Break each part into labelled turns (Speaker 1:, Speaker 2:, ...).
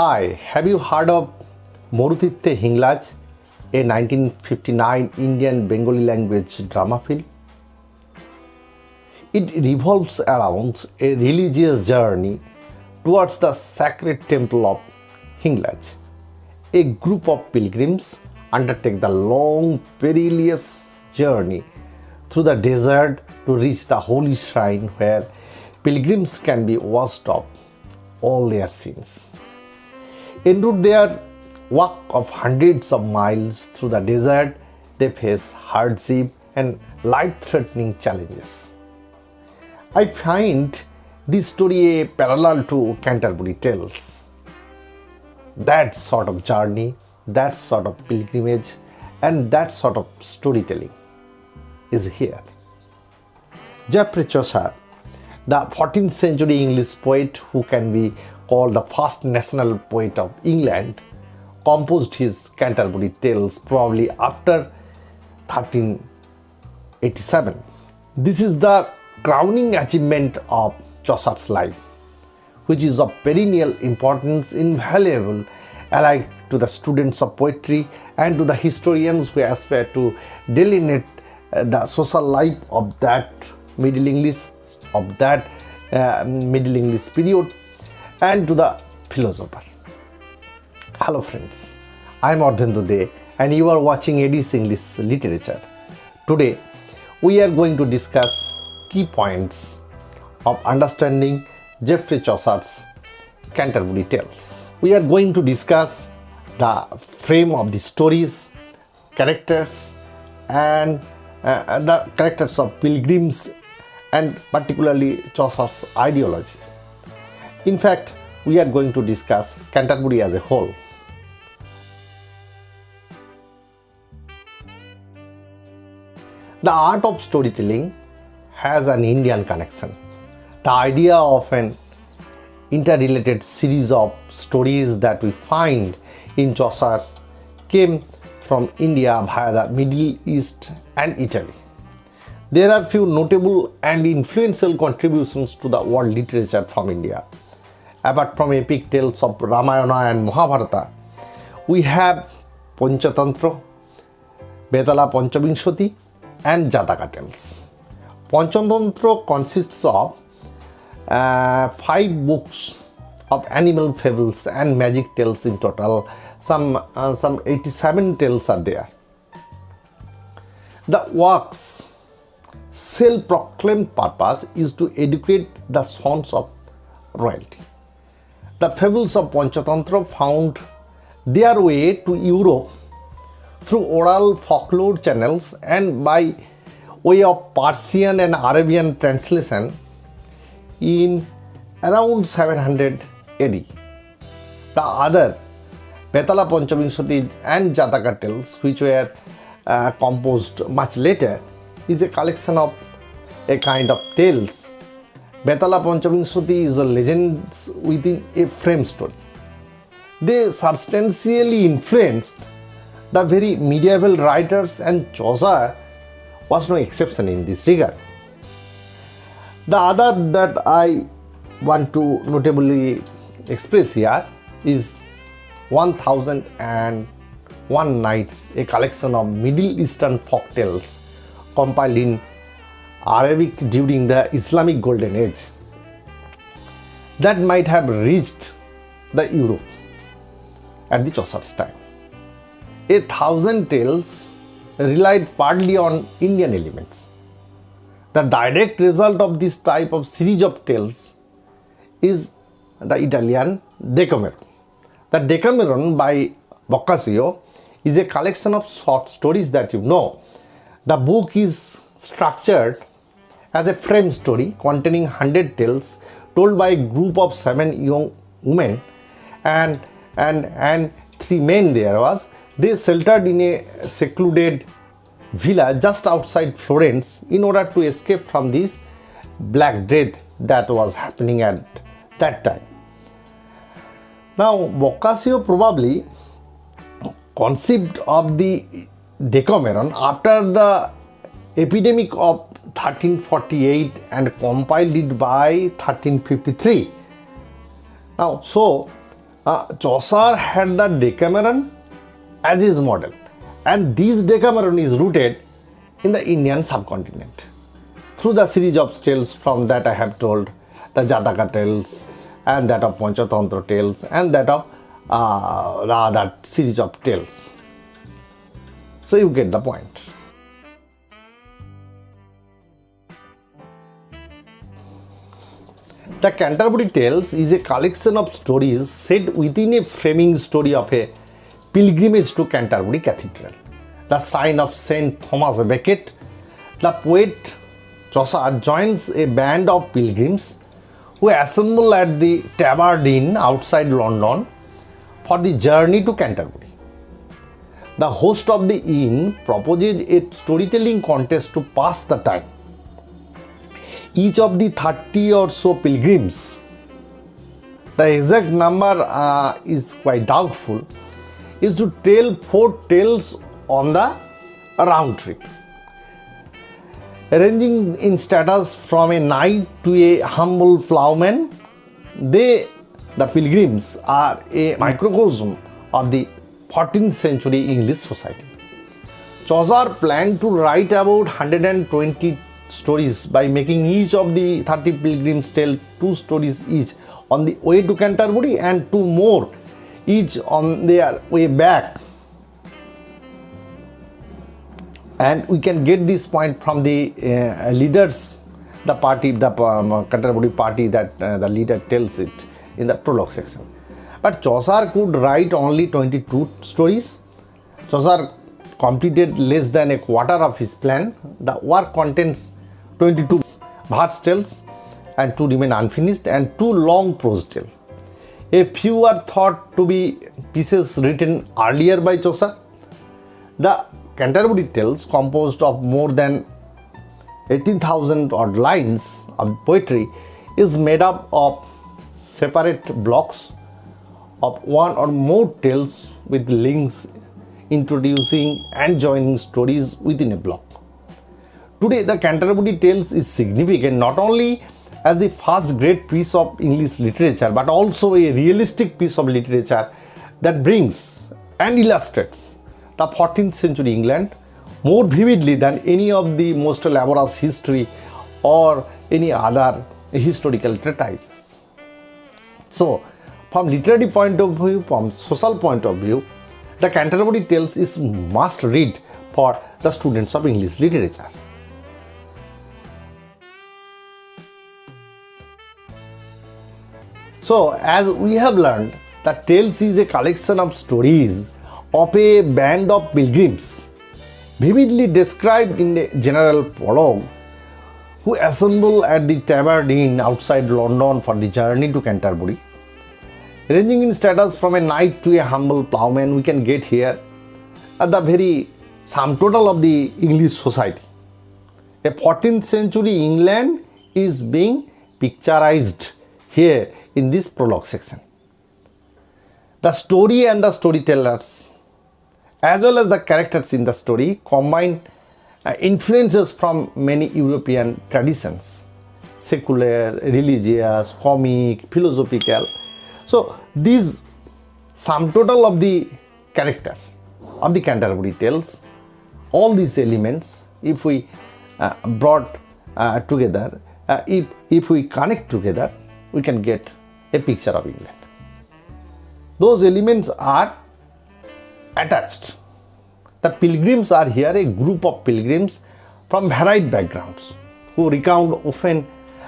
Speaker 1: Hi, have you heard of Marutirtha Hinglaj, a 1959 Indian Bengali language drama film? It revolves around a religious journey towards the sacred temple of Hinglaj. A group of pilgrims undertake the long, perilous journey through the desert to reach the holy shrine where pilgrims can be washed of all their sins. En route their walk of hundreds of miles through the desert, they face hardship and life-threatening challenges. I find this story a parallel to Canterbury Tales. That sort of journey, that sort of pilgrimage, and that sort of storytelling is here. Geoffrey Chaucer, the 14th century English poet who can be called the first national poet of England, composed his Canterbury Tales probably after 1387. This is the crowning achievement of Chaucer's life, which is of perennial importance, invaluable alike to the students of poetry and to the historians who aspire to delineate uh, the social life of that Middle English, of that uh, Middle English period, and to the philosopher. Hello friends, I am Ardhendu De and you are watching Eddie's English Literature. Today, we are going to discuss key points of understanding Geoffrey Chaucer's Canterbury Tales. We are going to discuss the frame of the stories, characters and uh, the characters of pilgrims and particularly Chaucer's ideology. In fact, we are going to discuss Canterbury as a whole. The art of storytelling has an Indian connection. The idea of an interrelated series of stories that we find in Chaucer's came from India via the Middle East and Italy. There are few notable and influential contributions to the world literature from India. Apart from epic tales of Ramayana and Mahabharata, we have Panchatantra, Betala Panchavinshati and Jataka tales. Panchatantra consists of uh, five books of animal fables and magic tales in total. Some, uh, some 87 tales are there. The work's self-proclaimed purpose is to educate the sons of royalty. The fables of Panchatantra found their way to Europe through oral folklore channels and by way of Persian and Arabian translation in around 700 AD. The other Betala Panchavinshati and Jataka tales which were uh, composed much later is a collection of a kind of tales. Betala Panchavinshati is a legend within a frame story. They substantially influenced the very medieval writers and Chaucer was no exception in this regard. The other that I want to notably express here is 1001 Nights, a collection of Middle Eastern folk tales compiled in Arabic during the Islamic Golden Age that might have reached the Europe at the Chaucer's time. A thousand tales relied partly on Indian elements. The direct result of this type of series of tales is the Italian Decameron. The Decameron by Boccaccio is a collection of short stories that you know. The book is structured as a frame story containing 100 tales told by a group of seven young women and and and three men there was they sheltered in a secluded villa just outside Florence in order to escape from this black death that was happening at that time. Now Boccaccio probably conceived of the Decameron after the epidemic of 1348 and compiled it by 1353. Now so uh, Chaucer had the Decameron as his model, and this Decameron is rooted in the Indian subcontinent. Through the series of tales from that I have told, the Jataka tales, and that of Panchatantra tales, and that of uh, that series of tales. So you get the point. The Canterbury Tales is a collection of stories set within a framing story of a pilgrimage to Canterbury Cathedral, the shrine of Saint Thomas Becket. The poet Chaucer joins a band of pilgrims who assemble at the Tabard Inn outside London for the journey to Canterbury. The host of the inn proposes a storytelling contest to pass the time each of the 30 or so pilgrims. The exact number uh, is quite doubtful, is to tell four tales on the round trip. Ranging in status from a knight to a humble ploughman, they, the pilgrims, are a microcosm of the 14th century English society. Chaucer planned to write about 120 stories by making each of the 30 pilgrims tell two stories each on the way to Canterbury and two more each on their way back. And we can get this point from the uh, leaders, the party, the um, Canterbury party that uh, the leader tells it in the prologue section. But Chaucer could write only 22 stories. Chaucer completed less than a quarter of his plan. The work contains 22 verse tales and two remain unfinished and two long prose tales. A few are thought to be pieces written earlier by Chaucer. The Canterbury Tales, composed of more than 18,000 odd lines of poetry, is made up of separate blocks of one or more tales with links introducing and joining stories within a block. Today, the Canterbury Tales is significant not only as the first great piece of English literature but also a realistic piece of literature that brings and illustrates the 14th century England more vividly than any of the most elaborate history or any other historical treatises. So, from literary point of view, from social point of view, the Canterbury Tales is must read for the students of English literature. So, as we have learned, the Tales is a collection of stories of a band of pilgrims, vividly described in the general prologue, who assemble at the Tabard Inn outside London for the journey to Canterbury. Ranging in status from a knight to a humble ploughman, we can get here at the very sum total of the English society. A 14th century England is being picturized here in this prologue section. The story and the storytellers as well as the characters in the story combine uh, influences from many European traditions secular, religious, comic, philosophical. So these sum total of the character of the Canterbury Tales, all these elements if we uh, brought uh, together, uh, if, if we connect together, we can get a picture of England. Those elements are attached. The pilgrims are here a group of pilgrims from varied backgrounds who recount often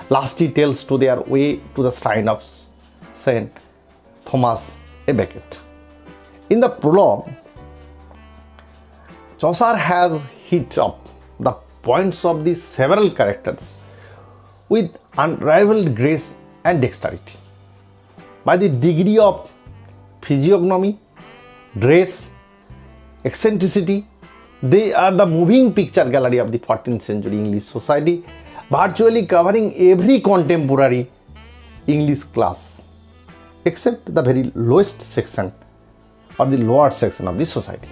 Speaker 1: lasty tales to their way to the shrine of Saint Thomas a Becket. In the prologue, Chaucer has hit up the points of the several characters with unrivaled grace and dexterity by the degree of physiognomy, dress, eccentricity. They are the moving picture gallery of the 14th century English society, virtually covering every contemporary English class except the very lowest section or the lower section of the society.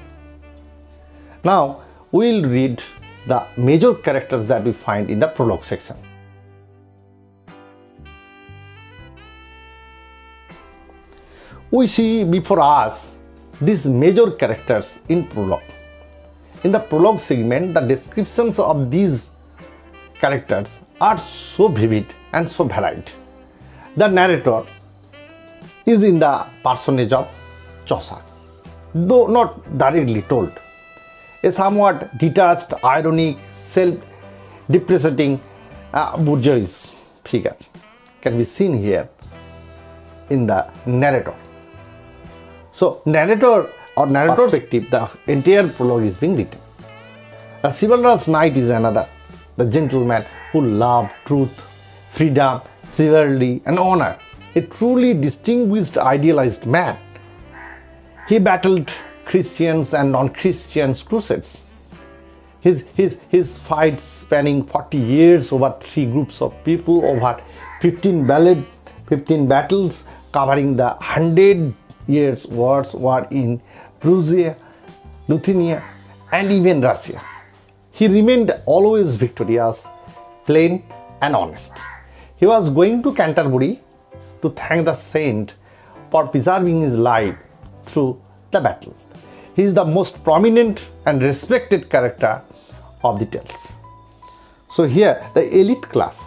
Speaker 1: Now, we will read the major characters that we find in the prologue section. We see before us these major characters in prologue. In the prologue segment, the descriptions of these characters are so vivid and so varied. The narrator is in the personage of Chaucer, though not directly told. A somewhat detached, ironic, self-depreciating uh, bourgeois figure can be seen here in the narrator. So, narrator or narrator perspective, the entire prologue is being written. A chivalrous knight is another, the gentleman who loved truth, freedom, chivalry, and honor. A truly distinguished, idealized man. He battled Christians and non-Christians crusades. His, his, his fights spanning 40 years over three groups of people, over 15 ballad, 15 battles covering the 100 years wars war in Prussia, Lithuania, and even Russia. He remained always victorious, plain and honest. He was going to Canterbury to thank the saint for preserving his life through the battle. He is the most prominent and respected character of the tales. So here the elite class,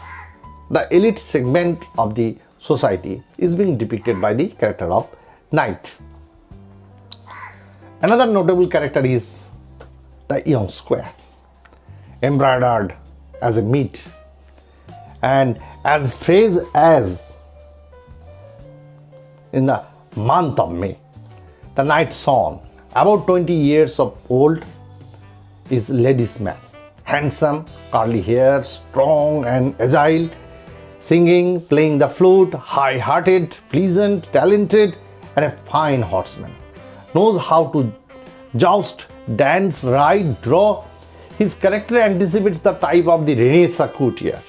Speaker 1: the elite segment of the society is being depicted by the character of knight. Another notable character is the young square, embroidered as a meat and as phrase as in the month of May. The knight son, about 20 years of old, is ladies man, handsome, curly hair, strong and agile, singing, playing the flute, high-hearted, pleasant, talented, and a fine horseman. Knows how to joust, dance, ride, draw. His character anticipates the type of the Renaissance courtier.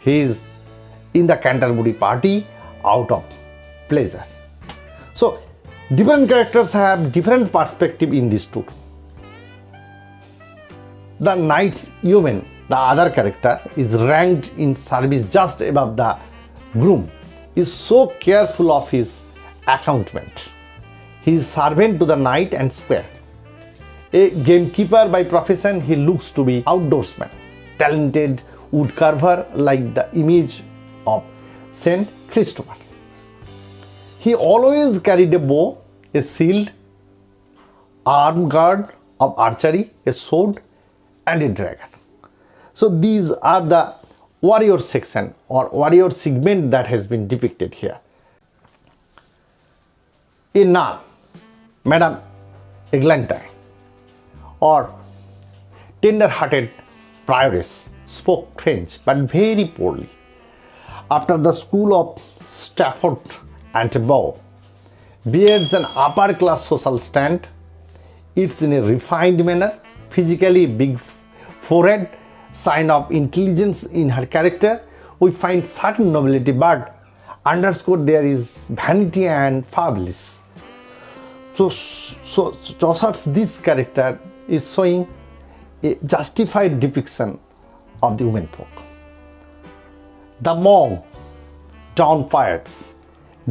Speaker 1: He is in the Canterbury party out of pleasure. So, different characters have different perspective in this tour. The knight's yeoman, the other character, is ranked in service just above the groom, is so careful of his accountment. He is servant to the knight and square. A gamekeeper by profession, he looks to be outdoorsman, talented woodcarver like the image of Saint Christopher. He always carried a bow, a shield, arm guard of archery, a sword, and a dragon. So these are the warrior section or warrior segment that has been depicted here. In nun, Madame Eglantine, or tender-hearted prioress spoke French but very poorly. After the school of Stratford and Bow, bears an upper class social stand, it's in a refined manner, physically big forehead, sign of intelligence in her character, we find certain nobility but underscore there is vanity and fabulous. So, so Chaucer's this character is showing a justified depiction of the women folk. The monk, pirates,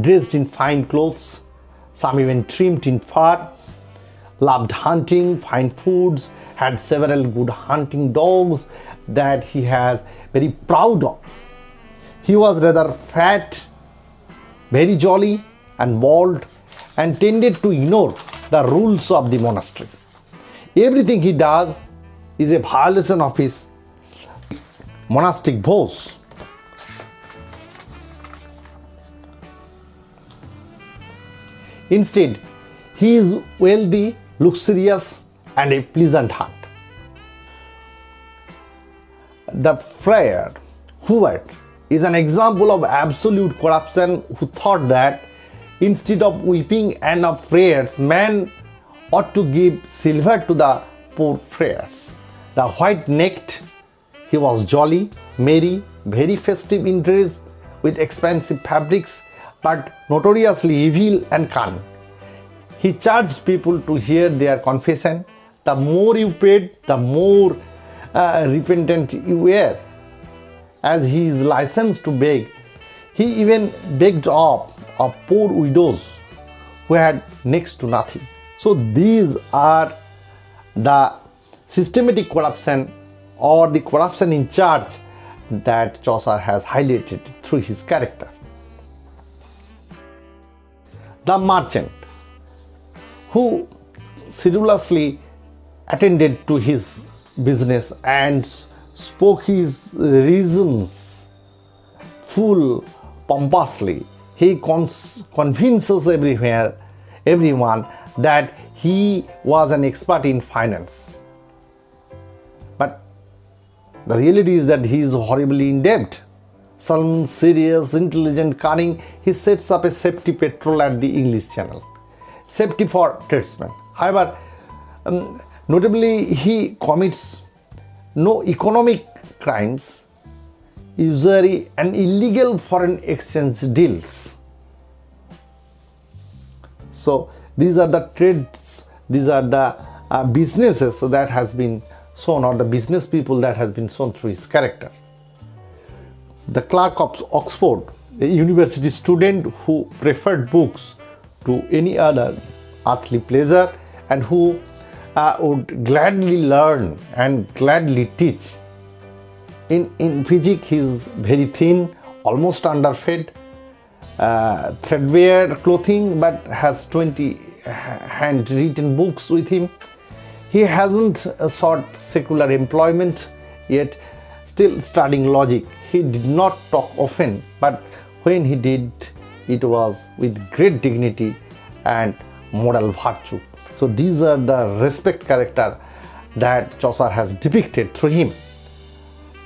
Speaker 1: dressed in fine clothes, some even trimmed in fur, loved hunting, fine foods, had several good hunting dogs that he has very proud of. He was rather fat, very jolly and bald and tended to ignore the rules of the monastery. Everything he does is a violation of his monastic vows. Instead, he is wealthy, luxurious, and a pleasant heart. The friar Hubert is an example of absolute corruption who thought that Instead of weeping and of prayers, man ought to give silver to the poor friars. The white-necked, he was jolly, merry, very festive in dress, with expensive fabrics, but notoriously evil and cunning. He charged people to hear their confession. The more you paid, the more uh, repentant you were. As he is licensed to beg, he even begged off of poor widows who had next to nothing. So these are the systematic corruption or the corruption in charge that Chaucer has highlighted through his character. The merchant who sedulously attended to his business and spoke his reasons full pompously. He convinces everywhere, everyone that he was an expert in finance. But the reality is that he is horribly in debt. Some serious, intelligent, cunning, he sets up a safety patrol at the English Channel. Safety for tradesmen. However, um, notably, he commits no economic crimes, usury, and illegal foreign exchange deals. So, these are the trades, these are the uh, businesses that has been shown or the business people that has been shown through his character. The clerk of Oxford, a university student who preferred books to any other earthly pleasure and who uh, would gladly learn and gladly teach. In, in physics, he is very thin, almost underfed, uh, threadbare clothing, but has 20 handwritten books with him. He hasn't sought secular employment yet, still studying logic. He did not talk often, but when he did, it was with great dignity and moral virtue. So these are the respect character that Chaucer has depicted through him.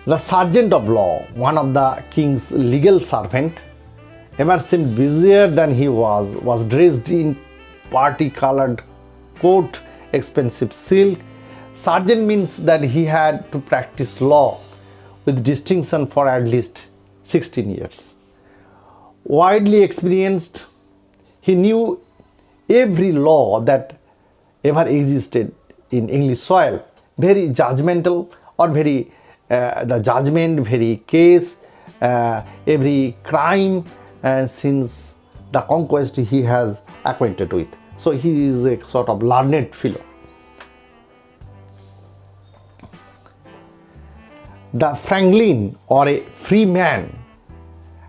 Speaker 1: The sergeant of law, one of the king's legal servant, ever seemed busier than he was, was dressed in party-colored coat, expensive silk. Sergeant means that he had to practice law with distinction for at least 16 years. Widely experienced, he knew every law that ever existed in English soil, very judgmental or very the judgment, very case, uh, every crime uh, since the conquest he has acquainted with. So he is a sort of learned fellow. The Franklin or a free man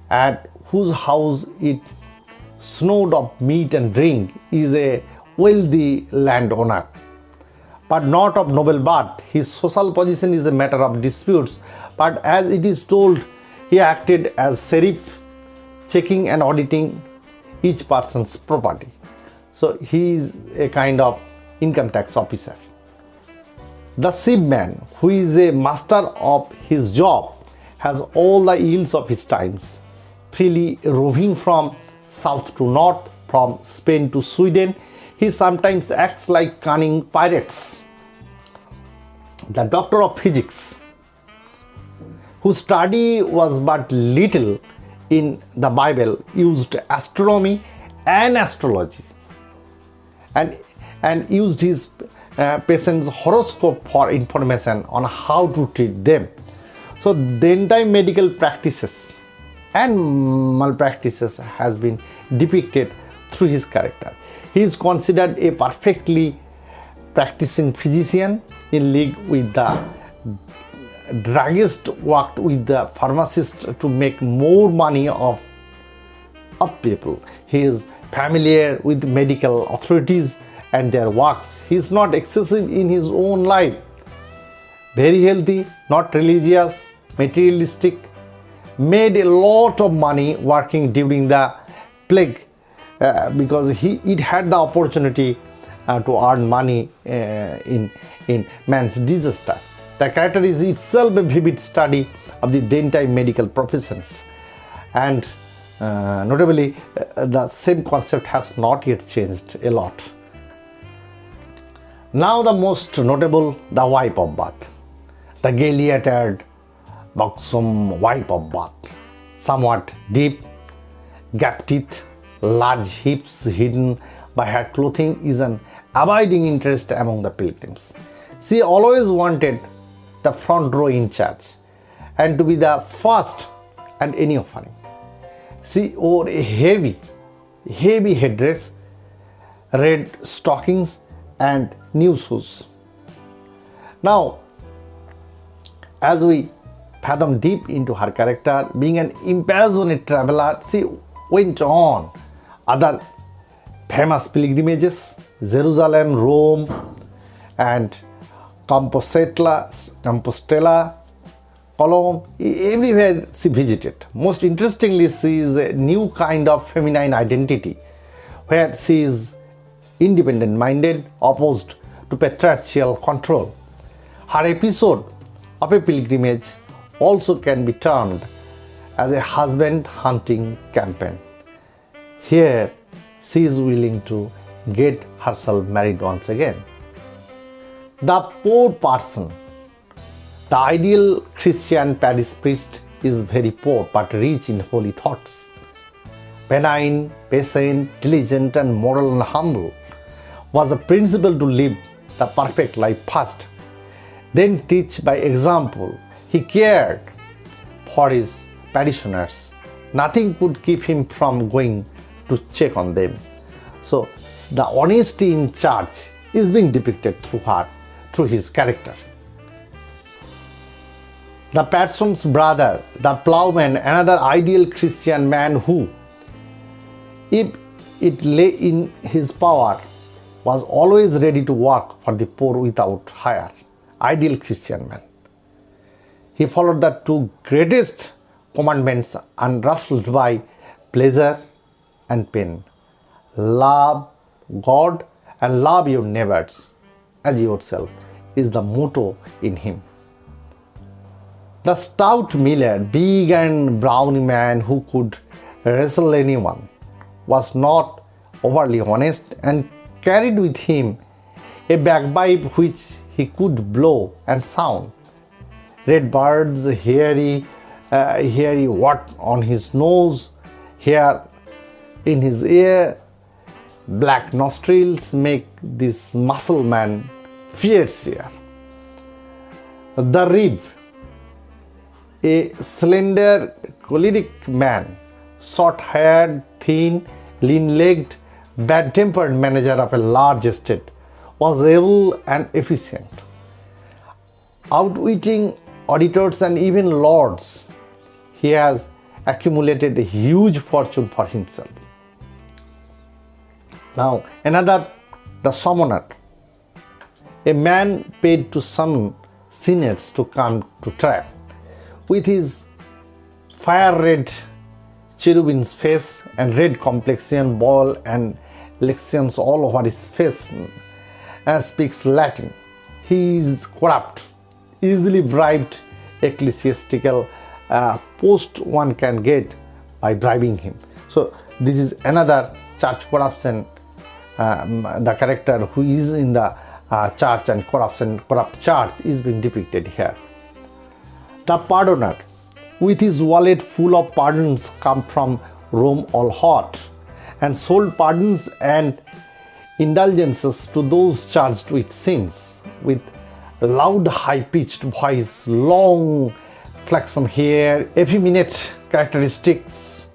Speaker 1: at whose house it snowed of meat and drink is a wealthy landowner, but not of noble birth. His social position is a matter of disputes, but as it is told, he acted as sheriff, checking and auditing each person's property. So he is a kind of income tax officer. The shipman, who is a master of his job, has all the yields of his times, freely roving from south to north, from Spain to Sweden. He sometimes acts like cunning pirates. The doctor of physics, whose study was but little in the Bible, used astronomy and astrology and, and used his uh, patient's horoscope for information on how to treat them. So then time medical practices and malpractices has been depicted through his character. He is considered a perfectly practicing physician in league with the druggist worked with the pharmacist to make more money of, of people. He is familiar with medical authorities and their works. He is not excessive in his own life. Very healthy, not religious, materialistic, made a lot of money working during the plague uh, because he it had the opportunity uh, to earn money uh, in in man's disaster. The character is itself a vivid study of the then time medical professions and uh, notably uh, the same concept has not yet changed a lot. Now the most notable the wife of Bath, the gaily attired buxom wife of Bath, somewhat deep, gap teeth, large hips hidden by her clothing is an abiding interest among the pilgrims. She always wanted the front row in church and to be the first at any offering. She wore a heavy heavy headdress, red stockings, and new shoes. Now, as we fathom deep into her character, being an impassionate traveler, she went on other famous pilgrimages Jerusalem, Rome, and Compostela, Compostela, Cologne, everywhere she visited. Most interestingly, she is a new kind of feminine identity where she is independent minded, opposed to patriarchal control. Her episode of a pilgrimage also can be termed as a husband hunting campaign. Here, she is willing to get herself married once again. The poor person, the ideal Christian parish priest is very poor but rich in holy thoughts. Benign, patient, diligent, and moral and humble was the principle to live the perfect life first, then teach by example. He cared for his parishioners. Nothing could keep him from going to check on them. So the honesty in charge is being depicted through her, through his character. The parson's brother, the plowman, another ideal Christian man who, if it lay in his power, was always ready to work for the poor without hire. Ideal Christian man. He followed the two greatest commandments unruffled by pleasure and pain. Love God and love your neighbors as yourself is the motto in him. The stout miller, big and brawny man who could wrestle anyone, was not overly honest and carried with him a bagpipe which he could blow and sound. Red birds, hairy, uh, hairy what on his nose, hair in his ear, Black nostrils make this muscle man fiercer. The Reeve, a slender, choleric man, short haired, thin, lean legged, bad tempered manager of a large estate, was able and efficient. Outwitting auditors and even lords, he has accumulated a huge fortune for himself. Now, another, the summoner, a man paid to summon sinners to come to trial. With his fire red cherubim's face and red complexion, ball and lections all over his face, and speaks Latin. He is corrupt, easily bribed ecclesiastical uh, post one can get by bribing him. So this is another church corruption the character who is in the uh, church and corruption corrupt church is being depicted here. The pardoner, with his wallet full of pardons, come from Rome all hot, and sold pardons and indulgences to those charged with sins, with loud high-pitched voice, long flaxen hair, effeminate characteristics,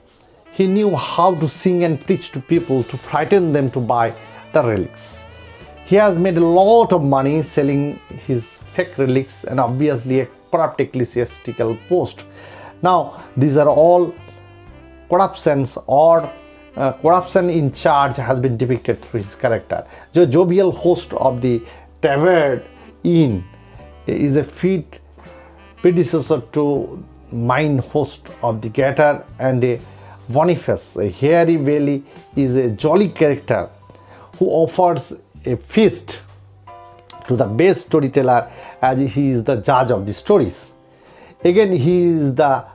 Speaker 1: he knew how to sing and preach to people to frighten them to buy the relics. He has made a lot of money selling his fake relics and obviously a corrupt ecclesiastical post. Now, these are all corruptions or uh, corruption in charge has been depicted through his character. The jovial host of the tavern inn is a fit predecessor to mine host of the Garter and a Boniface, a hairy belly, is a jolly character who offers a feast to the best storyteller as he is the judge of the stories. Again, he is the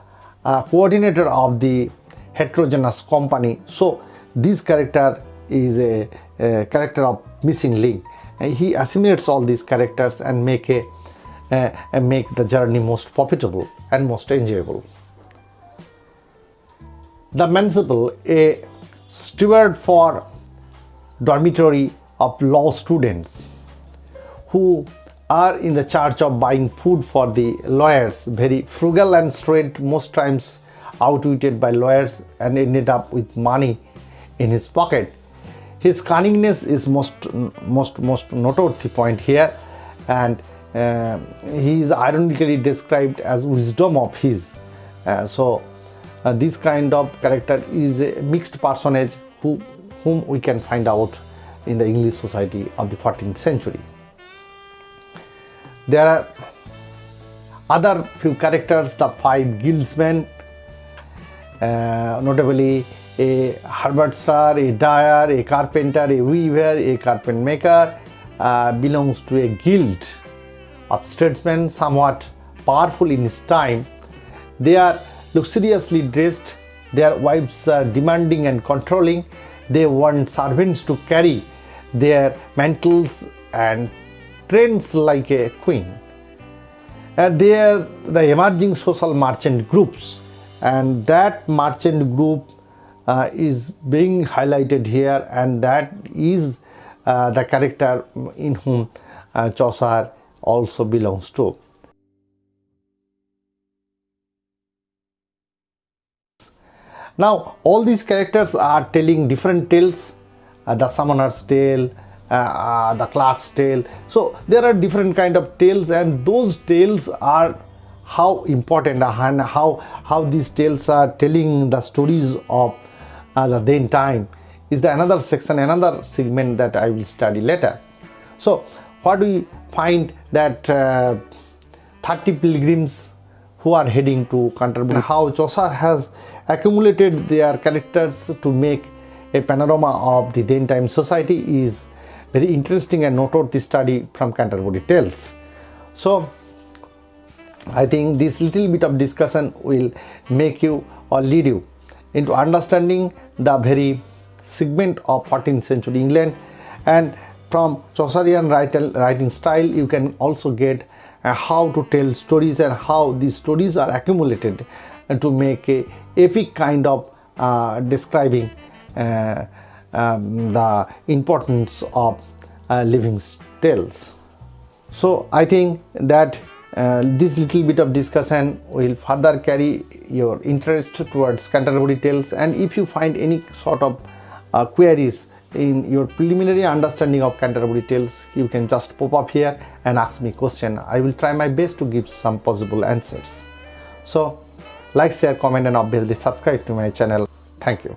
Speaker 1: uh, coordinator of the heterogeneous company. So, this character is a, a character of missing link. And he assimilates all these characters and make a uh, and make the journey most profitable and most enjoyable. The Manciple, a steward for dormitory of law students who are in the charge of buying food for the lawyers, very frugal and straight, most times outwitted by lawyers and ended up with money in his pocket. His cunningness is most most most noteworthy point here, and uh, he is ironically described as wisdom of his. Uh, so uh, this kind of character is a mixed personage who whom we can find out in the English society of the 14th century. There are other few characters, the five guildsmen, uh, notably a harvester, a dyer, a carpenter, a weaver, a carpet maker, uh, belongs to a guild of statesmen somewhat powerful in his time. They are luxuriously dressed, their wives are demanding and controlling, they want servants to carry their mantles and trains like a queen. And they are the emerging social merchant groups and that merchant group uh, is being highlighted here and that is uh, the character in whom uh, Chaucer also belongs to. Now all these characters are telling different tales, uh, the summoner's tale, uh, uh, the clerk's tale. So there are different kind of tales and those tales are how important and how, how these tales are telling the stories of uh, the then time is the another section, another segment that I will study later. So what do we find that uh, 30 pilgrims who are heading to Canterbury, how Chaucer has accumulated their characters to make a panorama of the then time society is very interesting and noteworthy study from Canterbury Tales. So I think this little bit of discussion will make you or lead you into understanding the very segment of 14th century England and from Chaucerian writing style you can also get how to tell stories and how these stories are accumulated to make a epic kind of uh, describing uh, um, the importance of uh, living tales. So I think that uh, this little bit of discussion will further carry your interest towards Canterbury Tales and if you find any sort of uh, queries in your preliminary understanding of Canterbury Tales you can just pop up here and ask me question. I will try my best to give some possible answers. So like, share, comment and obviously subscribe to my channel. Thank you.